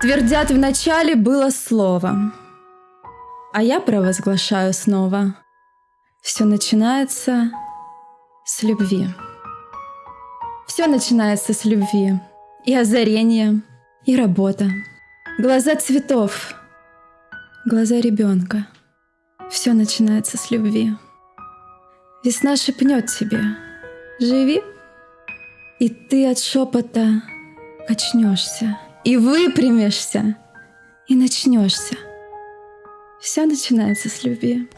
Твердят, в начале было слово, а я провозглашаю снова. Все начинается с любви. Все начинается с любви. И озарение, и работа. Глаза цветов, глаза ребенка. Все начинается с любви. Весна шепнет тебе «Живи!» И ты от шепота очнешься, и выпрямишься, и начнешься. Все начинается с любви.